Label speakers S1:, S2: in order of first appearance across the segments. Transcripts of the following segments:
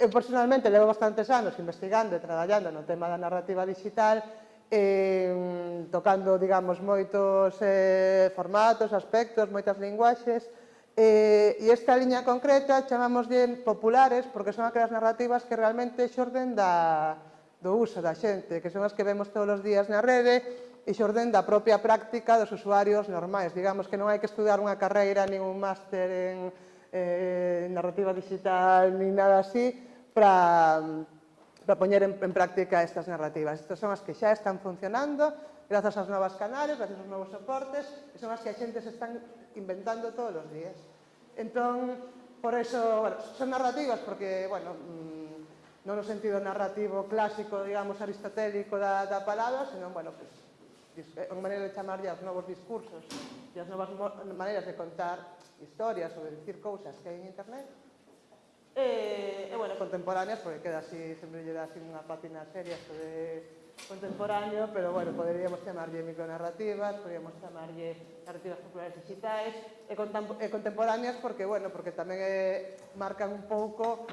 S1: eu personalmente levo bastantes anos investigando e traballando no tema da narrativa digital eh, tocando, digamos, moitos eh, formatos, aspectos, moitas linguaxes, eh, e esta liña concreta chamamos de populares porque son aquelas narrativas que realmente xorden da, do uso da xente, que son as que vemos todos os días na rede e xorden da propia práctica dos usuarios normais. Digamos que non hai que estudar unha carreira, nin un máster en eh, narrativa digital, nin nada así, para, para poñer en, en práctica estas narrativas. Estas son as que xa están funcionando, grazas aos novas canales, grazas aos novos soportes, e son as que a xente se están inventando todos os días. Entón, por eso, bueno, son narrativas, porque, bueno, mmm, non no sentido narrativo clásico, digamos, aristotélico da, da palabra, senón, bueno, pues, unha maneira de chamarlle aos novos discursos e as novas maneiras de contar historias ou de dicir cousas que hai en internet. Eh, contemporáneas, porque queda así, sempre lle dá así unha pátina seria isto de contemporáneo, pero bueno, poderíamos chamarlle micronarrativas, poderíamos chamarlle narrativas populares digitais, eh, e, e eh, contemporáneas porque, bueno, porque tamén eh, marcan un pouco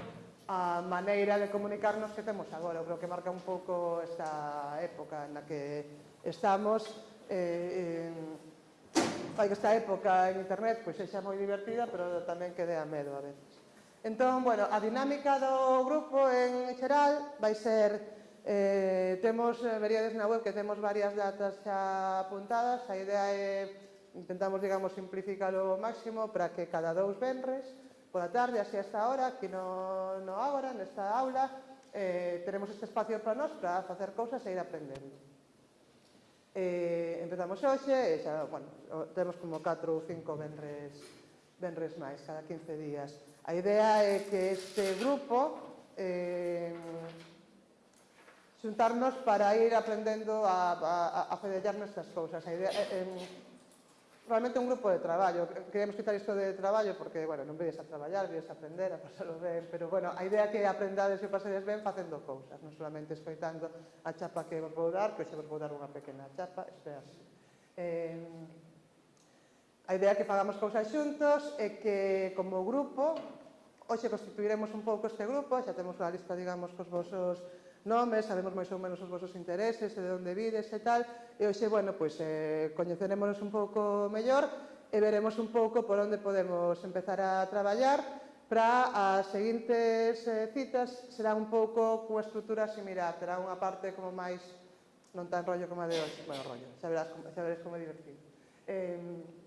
S1: a maneira de comunicarnos que temos agora. Eu creo que marca un pouco esta época na que estamos eh, eh, fai que esta época en internet pois pues, sexa moi divertida, pero tamén que dea medo a veces. Entón, bueno, a dinámica do grupo en xeral vai ser eh, temos, eh, veríades na web que temos varias datas xa apuntadas, a idea é intentamos, digamos, simplificar ao máximo para que cada dous venres pola tarde, así hasta ahora, aquí no, no agora, nesta aula, eh, teremos este espacio para nós para facer cousas e ir aprendendo. Eh, empezamos hoxe e xa, bueno, temos como 4 ou 5 venres, venres máis, cada 15 días. A idea é que este grupo eh, xuntarnos para ir aprendendo a, a, a fedellar estas cousas. A idea, eh, realmente un grupo de traballo. Queremos quitar isto de traballo porque, bueno, non vedes a traballar, vedes a aprender, a pasarlo ben, pero, bueno, a idea é que aprendades e pasedes ben facendo cousas, non solamente escoitando a chapa que vos vou dar, que hoxe vos vou dar unha pequena chapa, isto. Eh, a idea é que fagamos cousas xuntos e que, como grupo, Hoxe constituiremos un pouco este grupo, xa temos unha lista, digamos, cos vosos nomes, sabemos máis ou menos os vosos intereses, de onde vides e tal, e hoxe, bueno, pois, eh, coñecerémonos un pouco mellor e veremos un pouco por onde podemos empezar a traballar para as seguintes eh, citas será un pouco cunha estrutura similar, terá unha parte como máis non tan rollo como a de hoxe, bueno, rollo, xa verás, xa verás como é divertido. Eh,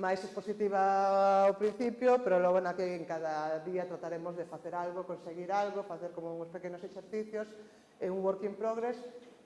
S1: máis expositiva ao principio, pero logo na que en cada día trataremos de facer algo, conseguir algo, facer como uns pequenos exercicios, é un work in progress,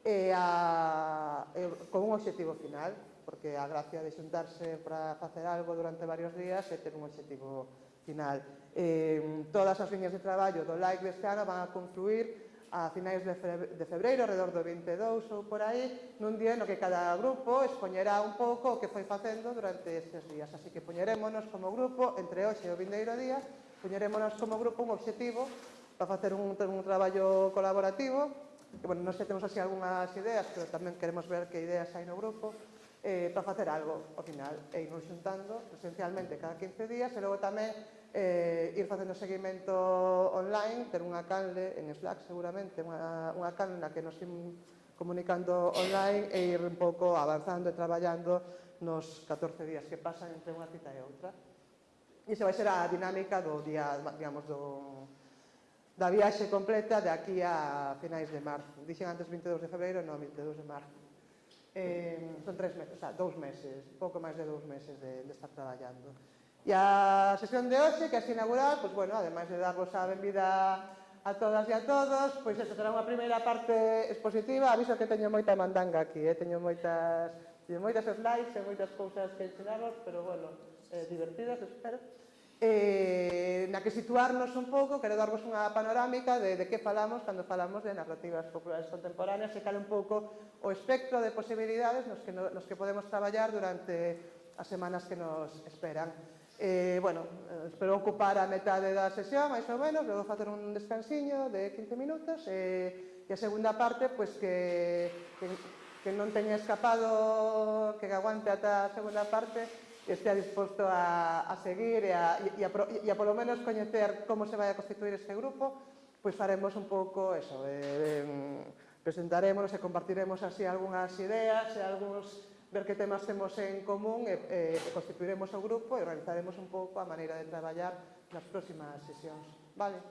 S1: e a, e, con un objetivo final, porque a gracia de xuntarse para facer algo durante varios días é ter un objetivo final. Eh, todas as líneas de traballo do LIKE deste ano van a confluir a finais de febreiro, alrededor do 22 ou por aí, nun día no que cada grupo expoñerá un pouco o que foi facendo durante estes días. Así que poñerémonos como grupo, entre hoxe e o vindeiro día, poñerémonos como grupo un obxectivo para facer un, un traballo colaborativo, que, bueno, non sei, temos así algunhas ideas, pero tamén queremos ver que ideas hai no grupo, eh, para facer algo, ao final, e irnos xuntando presencialmente cada 15 días, e logo tamén eh, ir facendo seguimento online, ter unha canle en Slack seguramente, unha, unha canle na que nos im comunicando online e ir un pouco avanzando e traballando nos 14 días que pasan entre unha cita e outra. E se vai ser a dinámica do día, digamos, do, da viaxe completa de aquí a finais de marzo. Dixen antes 22 de febreiro, non, 22 de marzo. Eh, son tres meses, o sea, dous meses, pouco máis de dous meses de, de estar traballando. E a sesión de hoxe, que é inaugural, pois, bueno, ademais de darvos a benvida a todas e a todos, pois esta será unha primeira parte expositiva, aviso que teño moita mandanga aquí, eh? teño moitas, teño moitas slides e moitas cousas que ensinarvos, pero bueno, eh, divertidas, espero. Eh, na que situarnos un pouco, quero darvos unha panorámica de, de que falamos cando falamos de narrativas populares contemporáneas e cal un pouco o espectro de posibilidades nos que, no, nos que podemos traballar durante as semanas que nos esperan. Eh, bueno, eh, espero ocupar a metade da sesión, máis ou menos, vou facer un descansiño de 15 minutos e, e a segunda parte, pois, que, que, que non teña escapado, que aguante ata a segunda parte, estea disposto a, a seguir e a, e, a, e a polo menos coñecer como se vai a constituir este grupo, pois faremos un pouco eso, eh, presentaremos e compartiremos así algunhas ideas e algúns ver que temas temos en común e, e, e constituiremos o grupo e organizaremos un pouco a maneira de traballar nas próximas sesións. Vale?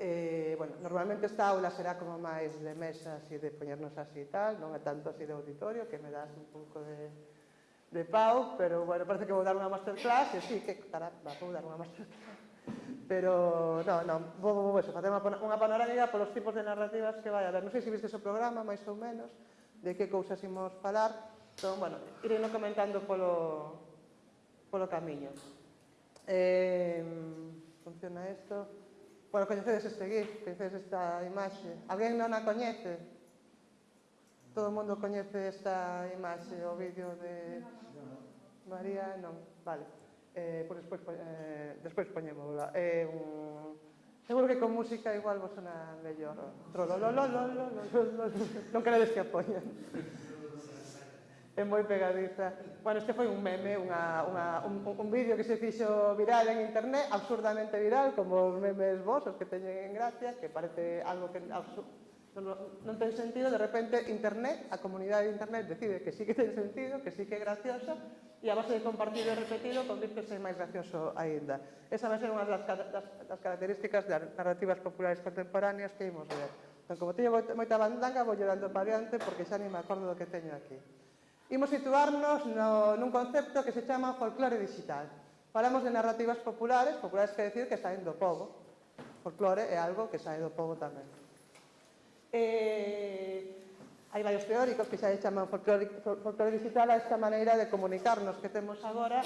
S1: Eh, bueno, normalmente esta aula será como máis de mesas e de poñernos así e tal, non é tanto así de auditorio, que me das un pouco de, de pau, pero bueno, parece que vou dar unha masterclass, e sí, que caramba, vou dar unha masterclass. Pero, no, no, vou, vou, eso, facer unha panorámica polos tipos de narrativas que vai a ver. Non sei se viste o programa, máis ou menos, de que cousas imos falar. Entón, bueno, ireno comentando polo, polo camiño. Eh, funciona isto. Bueno, coñecedes este GIF, coñecedes esta imaxe. Alguén non a coñece? Todo o mundo coñece esta imaxe, o vídeo de María, non. Vale. Eh, pois, despois, eh, despois poñémola. É eh, un Seguro que con música igual vos sona mellor. Non queredes que apoian. É moi pegadiza. Bueno, este foi un meme, unha, unha, un, un vídeo que se fixo viral en internet, absurdamente viral, como os memes vosos que teñen en gracia, que parece algo que absurdo non, non ten sentido, de repente internet, a comunidade de internet decide que sí que ten sentido, que sí que é gracioso, e a base de compartido e repetido convirtese máis gracioso aínda. Esa vai ser unha das, das, das características das narrativas populares contemporáneas que imos ver. Entón, como teño moita bandanga, vou dando para adiante porque xa ni me acordo do que teño aquí. Imos situarnos no, nun concepto que se chama folclore digital. Falamos de narrativas populares, populares quer decir que saen do povo. Folclore é algo que sae do povo tamén. Eh, hai varios teóricos que xa chaman folclore, folclore digital a esta maneira de comunicarnos que temos agora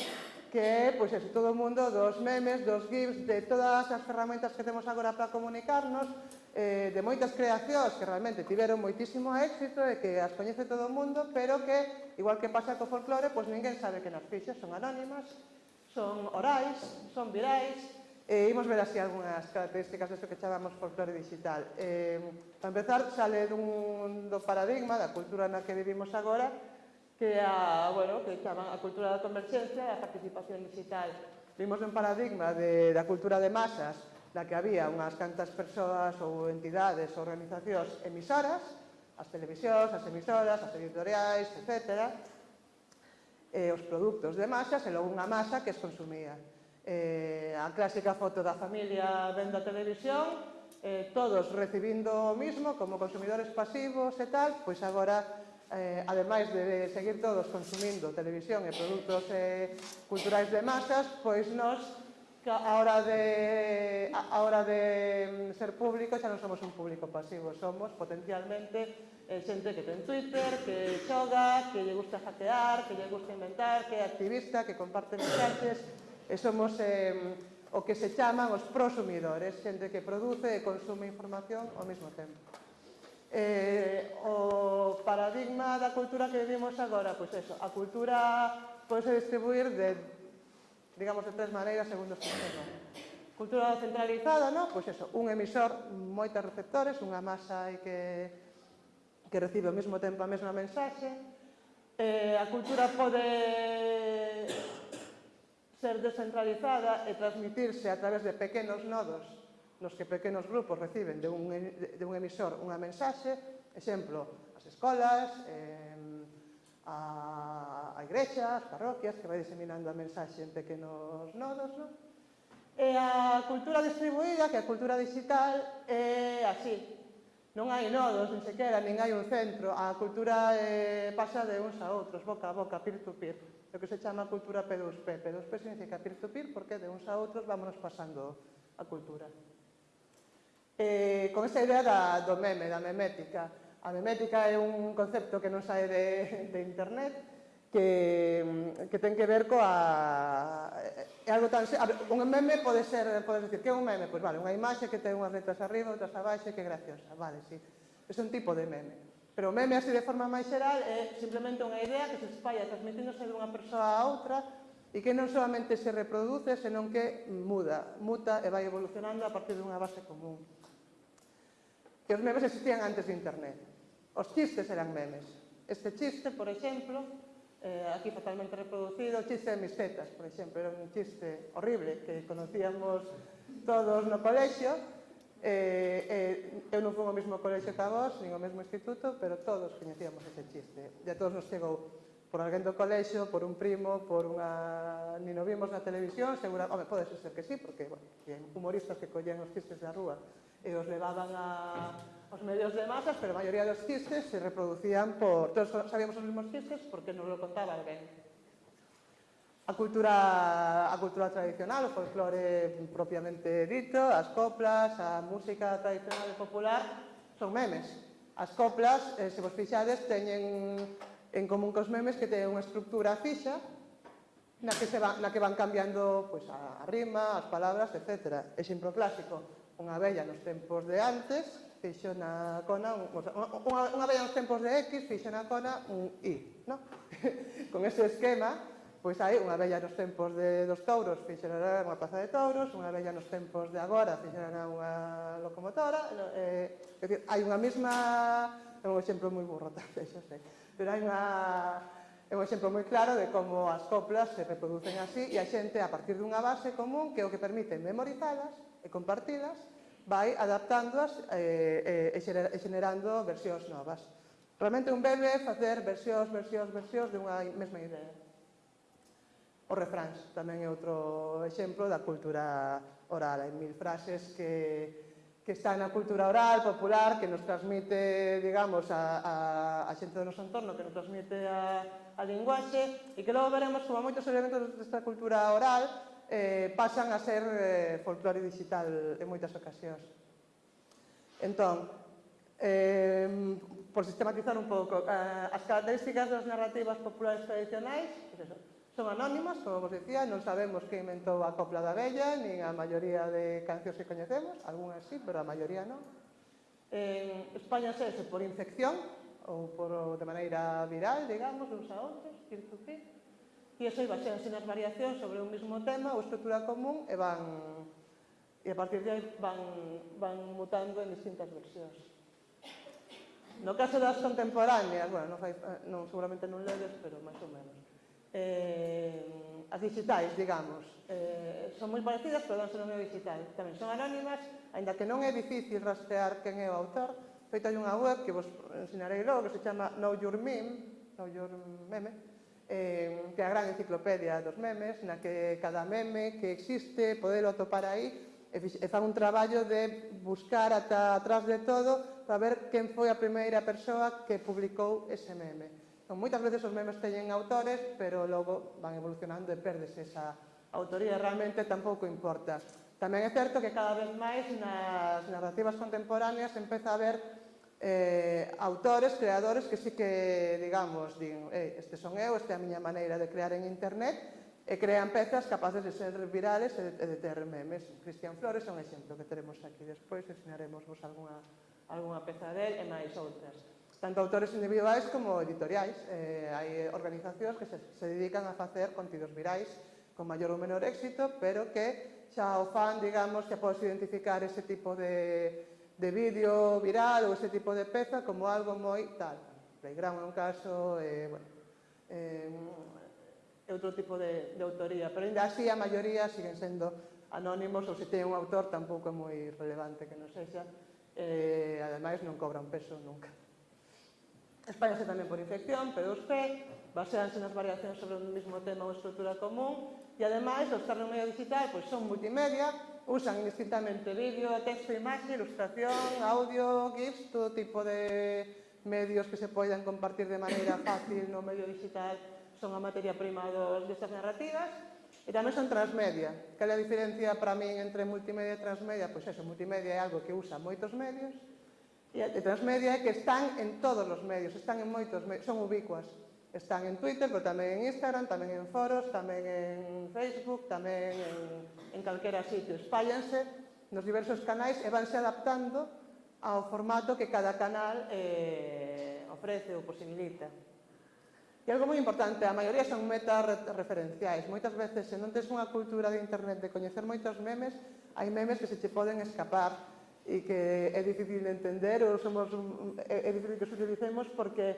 S1: que é, pois, eso, todo o mundo dos memes, dos GIFs, de todas as ferramentas que temos agora para comunicarnos, eh, de moitas creacións que realmente tiveron moitísimo éxito e que as coñece todo o mundo, pero que, igual que pasa co folclore, pois ninguén sabe que nas fixas son anónimas, son orais, son virais, E imos ver así algunhas características desto que chamamos folclore digital. Eh, para empezar, sale dun, do paradigma da cultura na que vivimos agora, que a, bueno, que chaman a cultura da converxencia e a participación digital. Vimos un paradigma de, da cultura de masas, na que había unhas cantas persoas ou entidades ou organizacións emisoras, as televisións, as emisoras, as editoriais, etc. E os produtos de masas e logo unha masa que os consumía eh, a clásica foto da familia vendo a televisión, eh, todos recibindo o mismo como consumidores pasivos e tal, pois agora eh, ademais de seguir todos consumindo televisión e produtos eh, culturais de masas, pois nós a hora de a hora de mm, ser público xa non somos un público pasivo, somos potencialmente eh, xente que ten Twitter, que xoga, que lle gusta hackear, que lle gusta inventar, que é activista, que comparte mensaxes, e somos eh, o que se chaman os prosumidores, xente que produce e consume información ao mesmo tempo. Eh, o paradigma da cultura que vivimos agora, pois eso, a cultura pode distribuir de, digamos, de tres maneiras segundo o sistema. Cultura centralizada, no? pois eso, un emisor, moitos receptores, unha masa e que, que recibe ao mesmo tempo a mesma mensaxe, eh, a cultura pode ser descentralizada e transmitirse a través de pequenos nodos nos que pequenos grupos reciben de un, de un emisor unha mensaxe, exemplo, as escolas, eh, a, a igrexa, as parroquias, que vai diseminando a mensaxe en pequenos nodos, non? E a cultura distribuída, que a cultura digital, é eh, así. Non hai nodos, nin sequera, nin hai un centro. A cultura eh, pasa de uns a outros, boca a boca, peer to -peer o que se chama cultura P2P. P2P significa peer-to-peer -peer porque de uns a outros vámonos pasando a cultura. Eh, con esa idea da, do meme, da memética. A memética é un concepto que non sae de, de internet, que, que ten que ver coa... É algo tan... Ver, un meme pode ser, podes decir, que é un meme? Pois vale, unha imaxe que ten unhas letras arriba, outras abaixo, que é graciosa, vale, sí. É un tipo de meme. Pero o meme, así de forma máis xeral, é simplemente unha idea que se espalla transmitíndose dunha persoa a outra e que non solamente se reproduce, senón que muda, muta e vai evolucionando a partir dunha base común. Que os memes existían antes de internet. Os chistes eran memes. Este chiste, por exemplo, eh, aquí fatalmente reproducido, o chiste de mis tetas, por exemplo, era un chiste horrible que conocíamos todos no colexio, Eh, eh, eu non fui ao mesmo colexo que a vos, nin ao mesmo instituto, pero todos coñecíamos ese chiste. E a todos nos chegou por alguén do colexo, por un primo, por unha... Ni nos vimos na televisión, segura... Home, pode ser que sí, porque, bueno, humoristas que collían os chistes da rúa e os levaban a, aos medios de masas, pero a maioría dos chistes se reproducían por... Todos sabíamos os mesmos chistes porque nos lo contaba alguén a cultura, a cultura tradicional, o folclore propiamente dito, as coplas, a música tradicional e popular, son memes. As coplas, eh, se vos fixades, teñen en común cos memes que teñen unha estructura fixa na que, se van, na que van cambiando pues, a, a rima, as palabras, etc. Exemplo clásico, unha vella nos tempos de antes fixo na cona un, unha, unha vella nos tempos de X fixo na cona un Y. No? Con ese esquema Pois hai unha vella nos tempos de, dos touros fixerará unha plaza de touros, unha vella nos tempos de agora fixerará unha locomotora, eh, é dicir, hai unha mesma, é un exemplo moi burro tamén, xa sei, pero hai unha, é un exemplo moi claro de como as coplas se reproducen así e a xente a partir dunha base común que é o que permite memorizalas e compartilas, vai adaptándoas eh, eh, e xenerando versións novas. Realmente un bebe facer versións, versións, versións de unha mesma idea. Os refráns tamén é outro exemplo da cultura oral. Hai mil frases que, que están na cultura oral, popular, que nos transmite, digamos, a, a, a xente do noso entorno, que nos transmite a, a linguaxe, e que logo veremos como moitos elementos desta cultura oral eh, pasan a ser eh, folclore digital en moitas ocasións. Entón, eh, por sistematizar un pouco, eh, as características das narrativas populares tradicionais, pues eso, Son anónimas, como vos dicía, non sabemos que inventou a copla da bella, nin a maioría de cancións que coñecemos, algunhas sí, pero a maioría non. En España sese por infección, ou por, de maneira viral, digamos, uns a outros, circucir, e eso iba xense nas variacións sobre un mesmo tema ou estrutura común e van e a partir de aí van, van mutando en distintas versións. No caso das contemporáneas, bueno, non, fai, non seguramente non ledes, pero máis ou menos eh, as digitais, digamos. Eh, son moi parecidas, pero danse nome digital. Tamén son anónimas, aínda que non é difícil rastrear quen é o autor. Feito hai unha web que vos ensinarei logo, que se chama Know Your Meme, Know Your Meme, eh, que é a gran enciclopedia dos memes, na que cada meme que existe, podelo atopar aí, e fan un traballo de buscar ata atrás de todo para ver quen foi a primeira persoa que publicou ese meme. Moitas veces os memes teñen autores, pero logo van evolucionando e perdes esa autoría, realmente tampouco importa. Tamén é certo que cada vez máis nas narrativas contemporáneas empeza a haber eh, autores, creadores que sí que, digamos, din, eh, este son eu, esta é a miña maneira de crear en internet, e crean pezas capaces de ser virales e de ter memes. Cristian Flores é un exemplo que teremos aquí despois, ensinaremos vos algunha, algunha peza del e máis outras tanto autores individuais como editoriais. Eh, hai organizacións que se, se dedican a facer contidos virais con maior ou menor éxito, pero que xa o fan, digamos, xa podes identificar ese tipo de, de vídeo viral ou ese tipo de peza como algo moi tal. Playground é un caso, eh, bueno, eh, outro tipo de, de autoría, pero ainda así a maioría siguen sendo anónimos ou se ten un autor tampouco é moi relevante que non sexa, eh, ademais non cobra un peso nunca. Espáñase tamén por infección, P2P, baseanse nas variacións sobre un mismo tema ou estrutura común e ademais os carros medio digital pois, son multimedia, usan indistintamente vídeo, texto, imaxe, ilustración, audio, GIFs, todo tipo de medios que se poidan compartir de maneira fácil no medio digital son a materia prima dos destas narrativas e tamén son transmedia. Cal é a diferencia para min entre multimedia e transmedia? Pois eso, multimedia é algo que usa moitos medios e a transmedia é que están en todos os medios, están en moitos medios, son ubicuas. Están en Twitter, pero tamén en Instagram, tamén en foros, tamén en Facebook, tamén en, en calquera sitio. Espállanse nos diversos canais e vanse adaptando ao formato que cada canal eh, ofrece ou posibilita. E algo moi importante, a maioría son metas referenciais. Moitas veces, se non tes unha cultura de internet de coñecer moitos memes, hai memes que se che poden escapar e que é difícil de entender ou somos, un, é difícil que socialicemos porque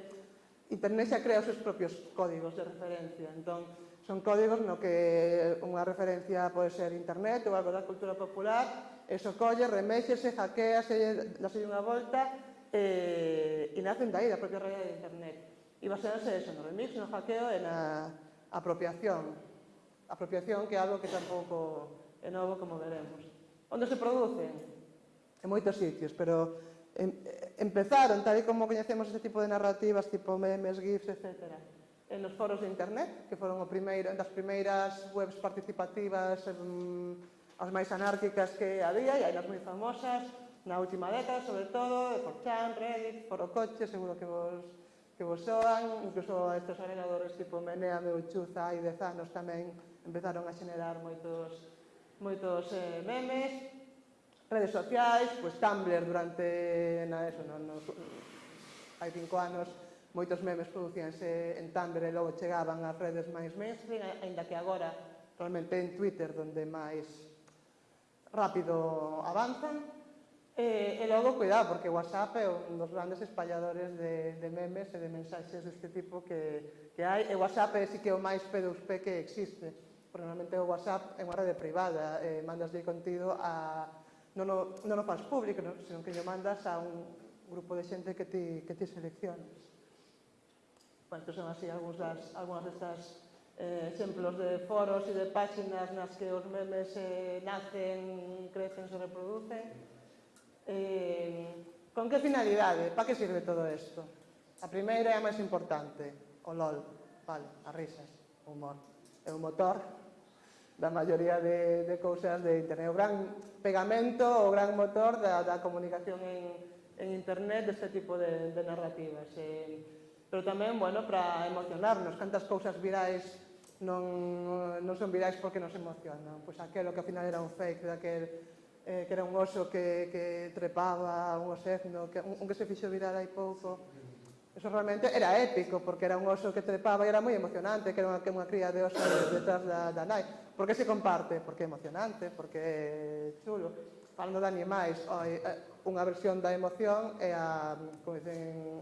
S1: Internet xa crea os seus propios códigos de referencia. Entón, son códigos no que unha referencia pode ser Internet ou algo da cultura popular, eso colle, remexese, hackease, dase unha volta e, e nacen dai da propia realidade de Internet. E basearse eso, no remix, no hackeo e na apropiación. Apropiación que é algo que tampouco é novo, como veremos. Onde se producen? en moitos sitios, pero em, empezaron, tal e como coñecemos este tipo de narrativas, tipo memes, gifs, etc., en os foros de internet, que foron o primeiro, das primeiras webs participativas em, as máis anárquicas que había, e hai nas moi famosas, na última década, sobre todo, de Forchan, Reddit, Foro Coche, seguro que vos, que vos soan, incluso estes agregadores tipo Menea, Meuchuza, hai 10 anos tamén empezaron a xenerar moitos, moitos eh, memes, redes sociais, pois Tumblr durante na eso, no, no, hai cinco anos moitos memes producíanse en Tumblr e logo chegaban ás redes máis mainstream, aínda que agora realmente en Twitter onde máis rápido avanzan. E, e logo, cuidado, porque WhatsApp é un dos grandes espalladores de, de memes e de mensaxes deste tipo que, que hai. E WhatsApp é sí que é o máis P2P que existe. Porque normalmente o WhatsApp é unha rede privada, eh, mandas de contido a, non o, non o faz público, non? senón que lle mandas a un grupo de xente que ti, que ti seleccionas. Bueno, que son así algúns das, algúnas destas eh, exemplos de foros e de páxinas nas que os memes eh, nacen, crecen, se reproducen. Eh, con que finalidade? Pa que sirve todo isto? A primeira é a máis importante, o LOL, vale, as risas, o humor. É o motor da maioría de, de cousas de internet. O gran pegamento, o gran motor da, da comunicación en, en internet deste tipo de, de narrativas. E, pero tamén, bueno, para emocionarnos, cantas cousas virais non, non son virais porque nos emocionan. Pois aquelo que ao final era un fake, daquel eh, que era un oso que, que trepaba, un osegno, que, un, un que se fixo viral hai pouco. Eso realmente era épico, porque era un oso que trepaba e era moi emocionante, que era unha, que unha cría de oso detrás da, da nai por que se comparte? Porque é emocionante, porque é chulo. Falando de animais, eh, unha versión da emoción é a, como dicen,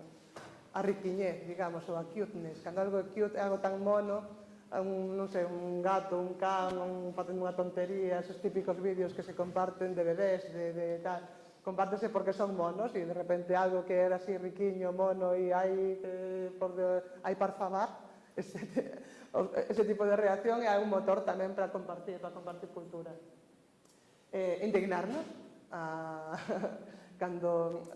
S1: a riquiñez, digamos, ou a cuteness. Cando algo é cute é algo tan mono, un, non sei, un gato, un can, un, facendo unha tontería, esos típicos vídeos que se comparten de bebés, de, de tal, compártese porque son monos e de repente algo que era así riquiño, mono e hai, eh, por de, hai parfamar, este, ese tipo de reacción é un motor tamén para compartir, para compartir cultura. Eh, indignarnos a, cando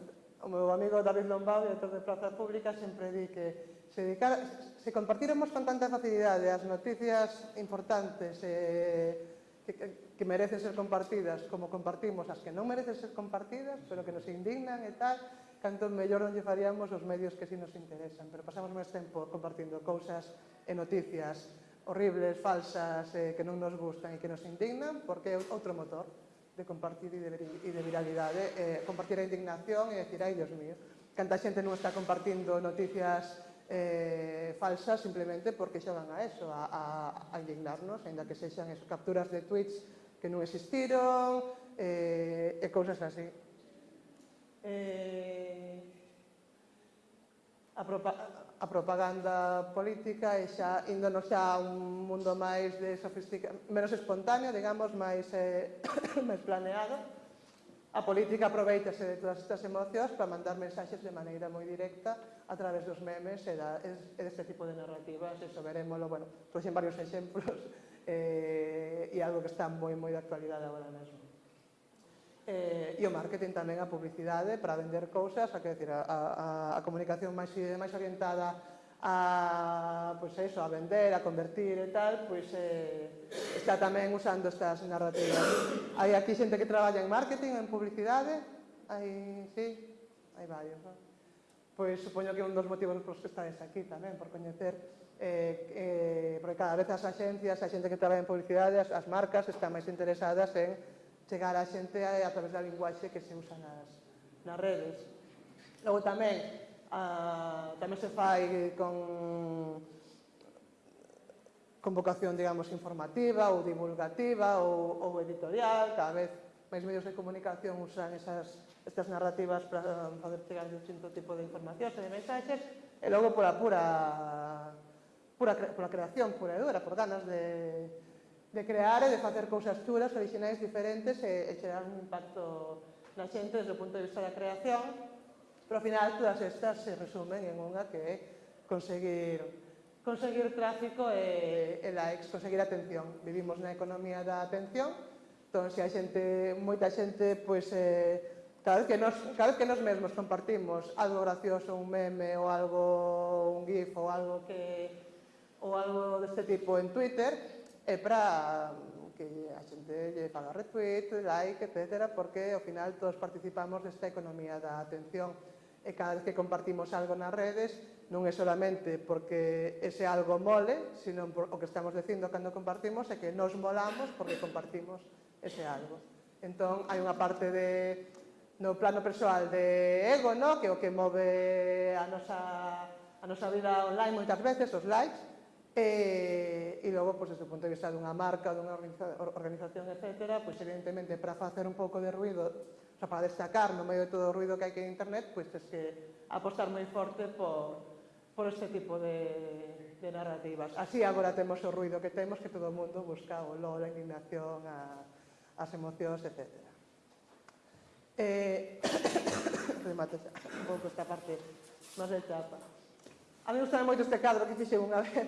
S1: o meu amigo David Lombao, director de Plazas Públicas, sempre di que se, dedicara, se compartiremos con tanta facilidade as noticias importantes eh, que, que merecen ser compartidas como compartimos as que non merecen ser compartidas, pero que nos indignan e tal, canto mellor non lle faríamos os medios que si sí nos interesan. Pero pasamos máis tempo compartindo cousas e noticias horribles, falsas, eh, que non nos gustan e que nos indignan, porque é outro motor de compartir e de, e de viralidade, eh, compartir a indignación e decir, ai, Dios mío, canta xente non está compartindo noticias eh, falsas simplemente porque xogan a eso, a, a, a indignarnos, ainda que sexan eso, capturas de tweets que non existiron, eh, e cousas así. Eh, a, propa a propaganda política e xa índonos xa a un mundo máis de sofistica menos espontáneo, digamos, máis eh, máis planeado. A política aproveitase de todas estas emocións para mandar mensaxes de maneira moi directa a través dos memes e, da, e deste tipo de narrativas, eso verémolo, bueno, trouxen varios exemplos eh, e algo que está moi moi de actualidade agora mesmo eh, e o marketing tamén a publicidade para vender cousas, a, que decir, a, a, a comunicación máis, máis orientada a, pois pues eso, a vender, a convertir e tal, pois pues, eh, está tamén usando estas narrativas. Hai aquí xente que traballa en marketing, en publicidade, hai, sí, hai varios, non? Pois supoño que un dos motivos por que estáis aquí tamén, por coñecer eh, eh, porque cada vez as axencias, a xente que traballa en publicidade, as, as marcas están máis interesadas en chegar á xente a, a través da linguaxe que se usa nas, nas redes. Logo tamén, a, tamén se fai con con vocación, digamos, informativa ou divulgativa ou, ou editorial, cada vez máis medios de comunicación usan esas, estas narrativas para fazer chegar distinto tipo de informacións e de mensaxes, e logo pola pura, pura, pola creación, pura edura, por ganas de, de crear e de facer cousas chulas, originais diferentes eh, eh, e, e xerar un impacto na xente desde o punto de vista da creación. Pero ao final todas estas se resumen en unha que é conseguir conseguir tráfico eh, e, e likes, conseguir atención. Vivimos na economía da atención, entón se a xente, moita xente, pois, eh, cada, vez que nos, cada vez que nos mesmos compartimos algo gracioso, un meme ou algo, un gif ou algo que ou algo deste tipo en Twitter, é para mm, que a xente lle faga retweet, like, etc, porque ao final todos participamos desta economía da atención e cada vez que compartimos algo nas redes non é solamente porque ese algo mole, sino por o que estamos dicindo cando compartimos é que nos molamos porque compartimos ese algo. Entón, hai unha parte de no plano persoal de ego, no? que o que move a nosa, a nosa vida online moitas veces, os likes, Eh, e, e logo, pois, desde o punto de vista dunha marca, dunha organización, etc., pois, evidentemente, para facer un pouco de ruido, o sea, para destacar no medio de todo o ruido que hai que en internet, pois, tens que apostar moi forte por, por este tipo de, de narrativas. Así agora temos o ruido que temos, que todo o mundo busca o LOL, a indignación, a, as emocións, etc. Eh, remate un pouco esta parte máis de chapa. A mí gustame moito este cadro que fixen unha vez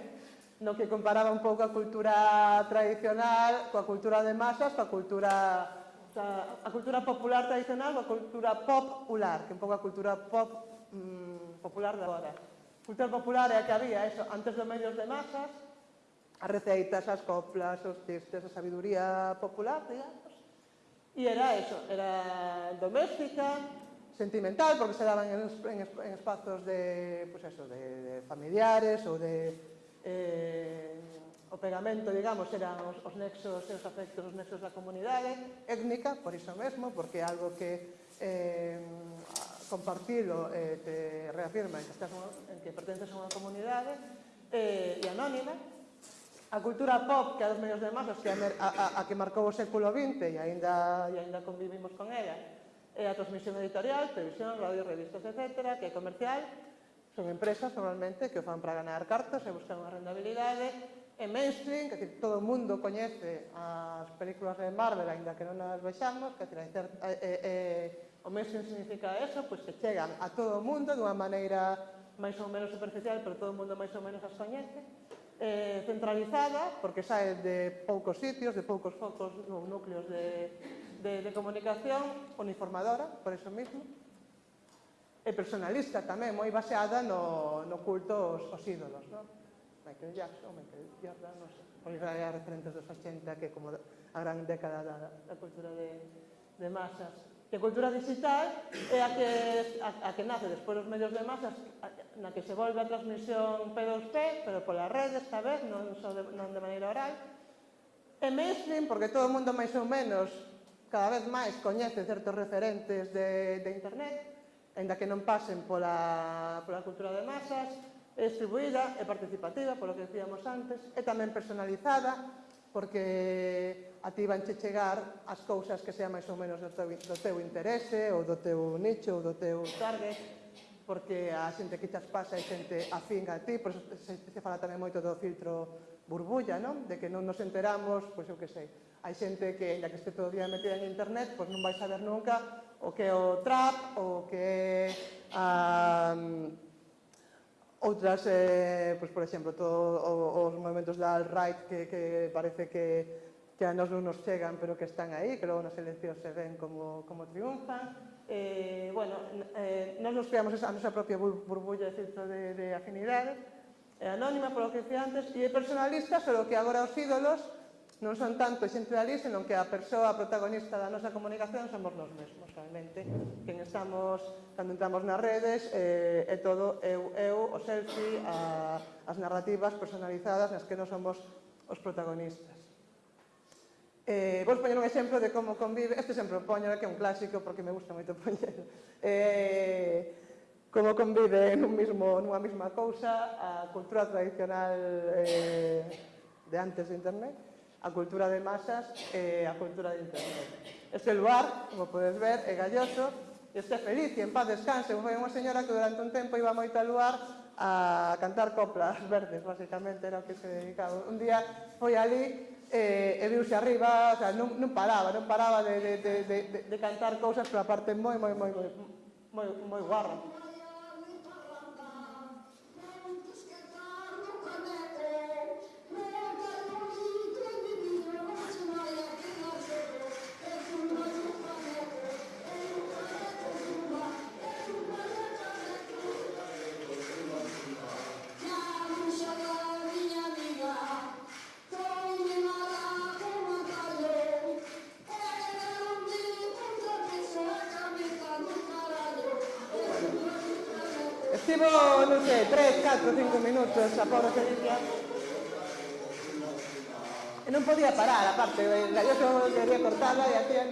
S1: no que comparaba un pouco a cultura tradicional coa cultura de masas, coa cultura a cultura popular tradicional a cultura popular, que é un pouco a cultura pop mmm, popular de agora. Cultura popular é a que había, eso, antes dos medios de masas, as receitas, as coplas, os chistes, a sabiduría popular, digamos. E era eso, era doméstica, sentimental, porque se daban en, en, en espazos de, pues eso, de, de familiares ou de eh, o pegamento, digamos, eran os, os nexos, os afectos, os nexos da comunidade étnica, por iso mesmo, porque é algo que eh, compartilo eh, te reafirma en que, estás unha, en que pertences a unha comunidade eh, e anónima, a cultura pop que a dos medios de masas que a, a, a que marcou o século XX e aínda e aínda convivimos con ela é a transmisión editorial, televisión, radio, revistas, etc., que é comercial, Son empresas normalmente que o fan para ganar cartas e buscan unha rendabilidade e mainstream, que decir, todo o mundo coñece as películas de Marvel, ainda que non as vexamos, que decir, eh, a, o mainstream significa eso, pois que chegan a todo o mundo dunha maneira máis ou menos superficial, pero todo o mundo máis ou menos as coñece, eh, centralizada, porque sae de poucos sitios, de poucos focos ou núcleos de, de, de comunicación, uniformadora, por eso mismo, e personalista tamén, moi baseada no, no culto aos, aos ídolos, non? Michael Jackson, Michael Jordan, non sei, pois vai a referentes dos 80, que como a gran década da, da cultura de, de masas. E a cultura digital é a que, a, a que nace despois dos medios de masas, a, na que se volve a transmisión P2P, pero pola rede esta vez, non, só de, non de maneira oral. E mainstream, porque todo o mundo máis ou menos cada vez máis coñece certos referentes de, de internet, Enda que non pasen pola, pola cultura de masas, é distribuída, é participativa, polo que decíamos antes, é tamén personalizada, porque a ti vanche chegar as cousas que sean máis ou menos do teu, do teu interese, ou do teu nicho, ou do teu target, porque a xente que chas pasa é xente afín a ti, por se, se fala tamén moito do filtro burbulla, non? De que non nos enteramos, pois eu que sei, hai xente que, ainda que este todo o día metida en internet, pois non vai saber nunca o que é o trap, o que é a, outras, eh, pois, por exemplo, todo, os movimentos da alt-right que, que parece que que a nos non nos chegan, pero que están aí, que logo nas eleccións se ven como, como triunfan. Eh, bueno, eh, nos nos creamos esa, a nosa propia burbulla de, de afinidade, é eh, anónima, polo que decía antes, e é personalista, pero que agora os ídolos non son tanto xente dali, senón que a persoa protagonista da nosa comunicación somos nós mesmos, realmente. Quen estamos, cando entramos nas redes, eh, é todo eu, eu, o selfie, a, as narrativas personalizadas nas que non somos os protagonistas. Eh, vou poñer un exemplo de como convive, este sempre poño, que é un clásico porque me gusta moito poñer. Eh, como convive nun mismo, nunha mesma cousa a cultura tradicional eh, de antes de internet a cultura de masas e a cultura de internet. Este lugar, como podes ver, é galloso, e este feliz, e en paz descanse, foi unha señora que durante un tempo iba moito al lugar a cantar coplas verdes, basicamente era o que se dedicaba. Un día foi ali e, eh, e viuse arriba, o sea, non, non paraba, non paraba de, de, de, de, de cantar cousas, pero aparte moi, moi, moi, moi, moi, moi guarra. Non sei, 3, 4, 5 minutos a pobre Felicia. E non podía parar, aparte, yo só quería cortarla e hacía.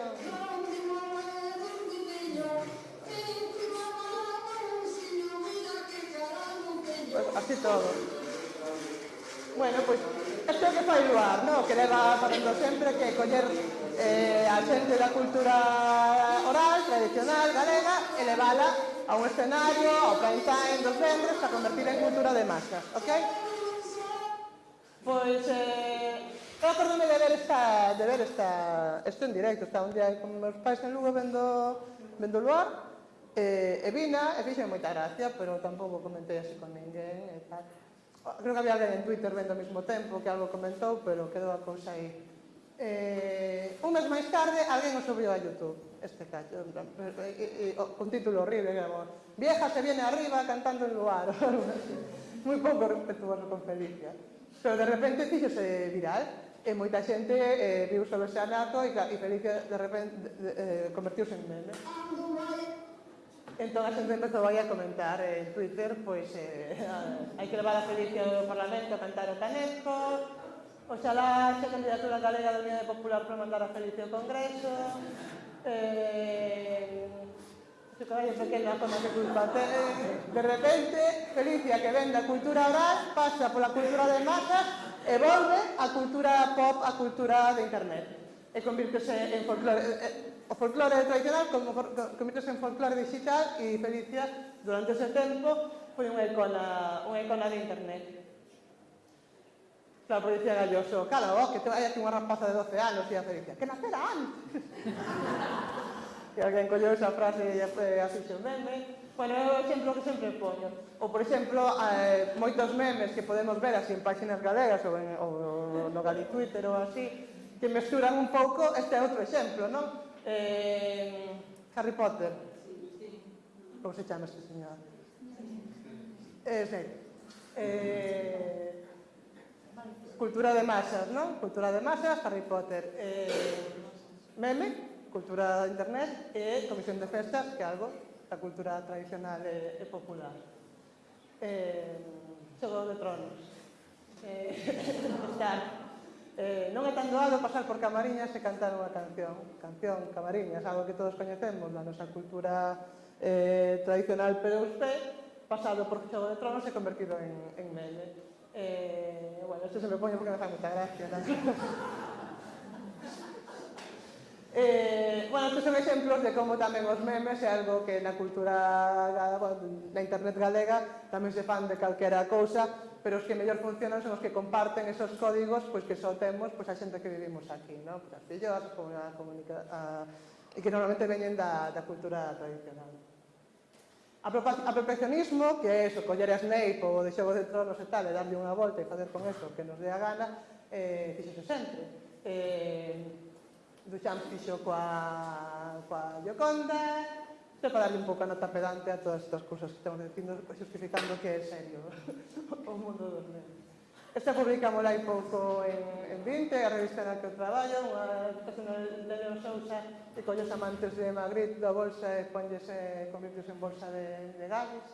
S1: Pues así todo. Bueno, pois, pues, isto que fai Luar, no? que leva facendo sempre que coller eh, a xente da cultura oral, tradicional, galega, e a un escenario, ao prime time dos vendres para convertir en cultura de masas, ok? Pois, eh, eu acordome de ver, esta, de ver esta, esto en directo, estaba un día con meus pais en Lugo vendo, vendo luar, eh, e vina, e fixe moita gracia, pero tampouco comentei así con ninguén, e tal. Creo que había alguén en Twitter vendo ao mesmo tempo que algo comentou, pero quedou a cousa aí Eh, un mes máis tarde, alguén o subiu a Youtube este cacho, e, e, con título horrible, digamos, vieja se viene arriba cantando en luar, moi pouco respetuoso con Felicia. Pero de repente fíxose viral, e moita xente eh, viu sobre ese anato e, e Felicia de repente de, eh, convertiuse en meme. Entón a xente empezou aí a comentar eh, en Twitter, pois, eh, hai que levar a Felicia ao Parlamento a cantar o canesco, Oxalá xa candidatura galega da Unidade Popular para mandar a Felicia ao Congreso. Eh, su caballo pequeno como que culpa. De repente, Felicia, que vende a cultura oral, pasa pola cultura de masas e volve a cultura pop, a cultura de internet. E convirtese en folclore, eh, o folclore tradicional como convirtese en folclore digital e Felicia, durante ese tempo, foi unha icona, unha icona de internet. Claro, pero dicía Galloso, cala oh, que te vaya aquí unha rapaza de 12 anos, e a Felicia, que nacerán. e alguén colleu esa frase e eh, así xo meme. Bueno, é o exemplo que sempre poño. Ou, por exemplo, eh, moitos memes que podemos ver así en páxinas galegas ou, en, ou no Gali Twitter ou así, que mesturan un pouco, este é outro exemplo, non? Eh, Harry Potter. Como se chama este señor? Eh, sei. Eh, Cultura de masas, non? Cultura de masas, Harry Potter eh, meme, cultura de internet e comisión de festas, que é algo da cultura tradicional eh, e, e popular. Eh, xogo de tronos. Eh, eh, non é tan doado pasar por Camariñas e cantar unha canción. Canción, Camariñas, algo que todos coñecemos na nosa cultura eh, tradicional, pero usted, pasado por Xogo de Tronos, se convertido en, en meme. Eh, bueno, esto se lo pongo porque me hace mucha gracia. Eh, bueno, estes son exemplos de como tamén os memes é algo que na cultura na internet galega tamén se fan de calquera cousa, pero os que mellor funcionan son os que comparten esos códigos pois que só temos pois, a xente que vivimos aquí, non? Pois as fillas, a, comunica, a, e que normalmente veñen da, da cultura tradicional. A proteccionismo, que é eso, coller a Snape ou de Xogo de Tronos e tal, e darlle unha volta e fazer con eso que nos dé a gana, eh, fixo sempre. Eh, Duchamp fixo coa, coa Gioconda, isto para darlle un pouco a nota pedante a todas estas cousas que estamos dicindo, justificando que é serio o mundo dos nenos. Esta publicamos hai pouco en, en 20, a revista na que eu traballo, unha persona de Leo Sousa que colle os amantes de Magritte da bolsa e ponlles, eh, convirtios en bolsa de, de Gavis.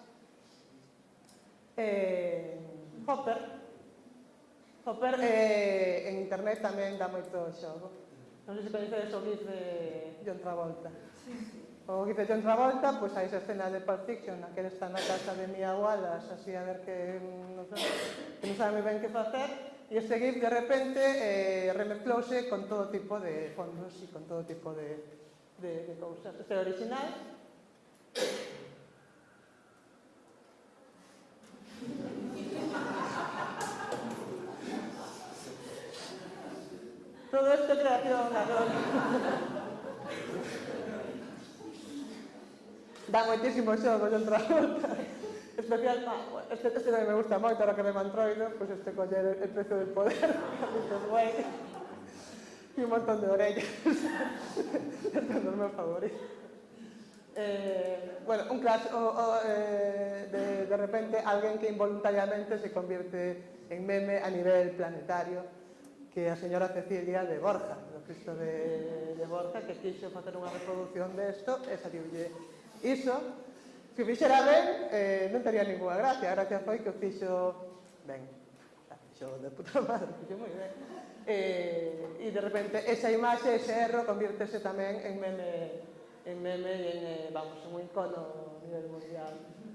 S1: Eh, Hopper, Hopper eh, en internet tamén dá moito xogo. Non sei se coñecedes o GIF de John Travolta. Sí, sí. O que dice John Travolta, pois hai esa escena de Pulp Fiction na que está na casa de Mia Wallace, así a ver que non sabe, que non sabe ben que facer, e ese GIF de repente eh, remezclouse con todo tipo de fondos e con todo tipo de, de, de cousas. Este é original. Todo esto creación natural. dá moitísimo xogo son Travolta. Especial este, este tamén me gusta moito ahora que me mantroido pois pues este coller el, el precio del poder. Dices Güey, e un montón de orellas. Este é o meu favorito. Eh, bueno, un crash o, o, eh, de, de repente alguén que involuntariamente se convierte en meme a nivel planetario que a señora Cecilia de Borja, do Cristo de, de Borja, que quixo facer unha reproducción desto, e saliulle iso se fixera ben eh, non tería ninguna gracia. A gracia foi que o fixo ben fixo de puta madre fixo moi ben eh, e de repente esa imaxe, ese erro convirtese tamén en meme en meme e en, eh, vamos, un icono a nivel mundial.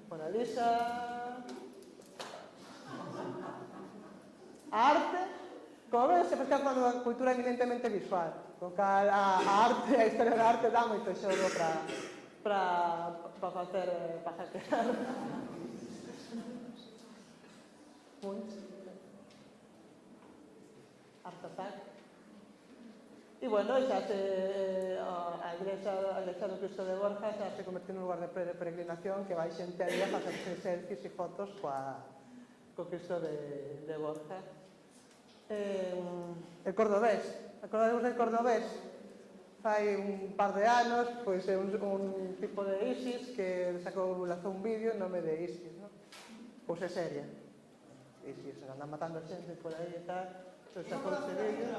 S1: Mona Lisa. A arte como ven, se pesca unha cultura eminentemente visual. Con cal a arte, a historia da arte dá moito xogo para para, para facer pajatear. Muito. Artefact. E, bueno, xa se, eh, a igrexa, a igrexa do Cristo de Borja xa se convertiu nun lugar de peregrinación que vai xente ali a facerse selfies e fotos coa, co Cristo de, de Borja. Eh, el cordobés. Acordademos del cordobés? Fai un par de anos, pois un, un tipo de ISIS que sacou, lanzou un vídeo en nome de ISIS, ¿no? Pois é seria. ISIS, anda matando xente por aí e tal, pois sacou ese vídeo.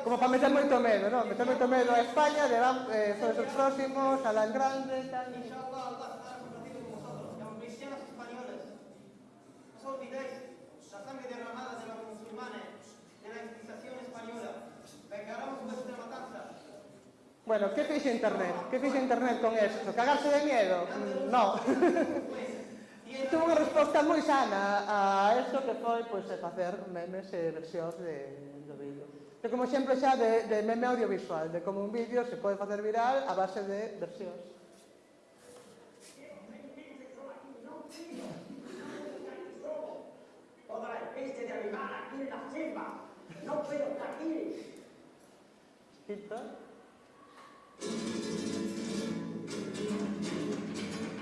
S1: Como para meter moito medo, non? Meter moito medo a España, de van, eh, son os próximos, a las grandes, tal.
S2: Inshallah, Allah con vosotros, cristianos españoles. No os olvidéis, la sangre derramada de los musulmanes, de la Inquisición española. Vengaremos matanza.
S1: Bueno, que fixe internet? Que fixe internet con eso? Cagarse de miedo? Mm, no. Tuvo unha resposta moi sana a isto que foi pois, facer memes e versións de, do vídeo. Que como sempre xa de, de meme audiovisual, de como un vídeo se pode facer viral a base de versións.
S3: Toda la especie de animal aquí en la selva, no puedo estar aquí.
S1: Quita.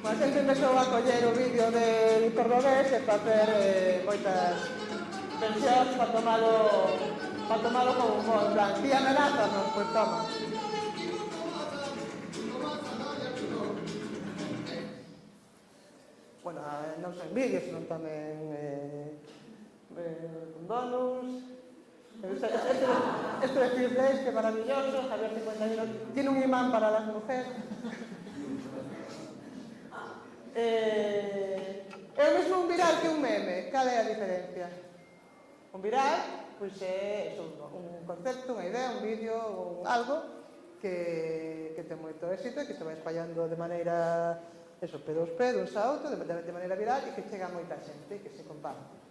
S1: A xente empezou a coller o vídeo del cordobés e facer eh, moitas pensións para tomalo, para tomalo con humor. En plan, tía melazas, non? Pois toma. bueno, non sei, vídeos, non tamén eh, eh, con donos, Este, este, este de que maravilloso, Javier 51, tiene un imán para las mujeres. Eh, é o mesmo un viral que un meme, cal é a diferencia? Un viral, pois é un concepto, unha idea, un vídeo, un algo que, que ten moito éxito e que se vai espallando de maneira eso, P2P, duns a outro, de, de maneira viral e que chega a moita xente e que se comparte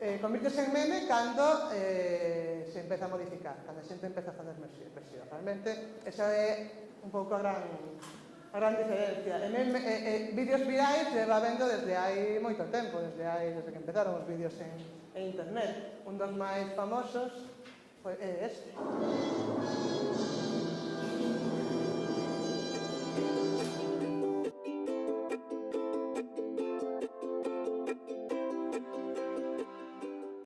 S1: eh, convirtese en meme cando eh, se empeza a modificar, cando a xente empeza a fazer versión. Realmente, esa é un pouco a gran, a gran diferencia. E, meme, e, eh, vídeos virais leva vendo desde hai moito tempo, desde hai desde que empezaron os vídeos en, en internet. Un dos máis famosos foi, é este.